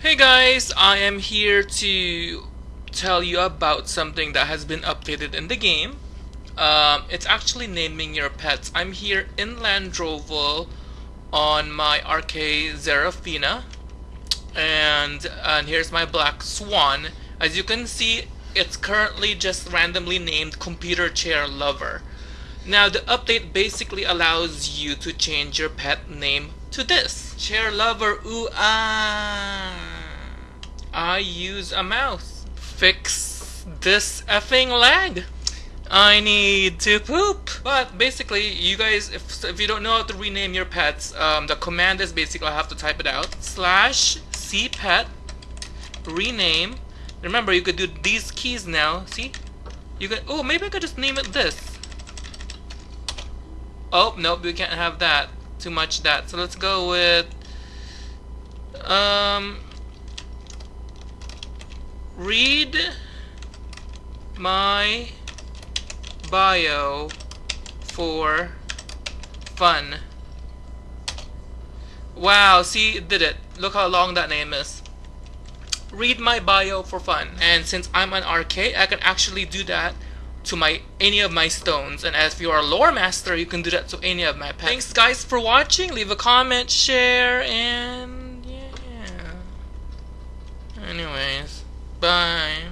Hey guys, I am here to tell you about something that has been updated in the game. Um, it's actually naming your pets. I'm here in Landroval on my RK Zerafina and, and here's my black swan. As you can see, it's currently just randomly named Computer Chair Lover. Now the update basically allows you to change your pet name to this. Chair Lover, ooh ah. I use a mouse. Fix this effing lag. I need to poop. But basically, you guys, if, if you don't know how to rename your pets, um, the command is basically I have to type it out. Slash cpet rename. Remember, you could do these keys now. See? You could. Oh, maybe I could just name it this. Oh, nope, we can't have that. Too much that. So let's go with um read my bio for fun. Wow, see, did it. Look how long that name is. Read my bio for fun. And since I'm an RK, I can actually do that to my any of my stones and as you are a lore master you can do that to any of my pets. Thanks guys for watching, leave a comment, share, and bye.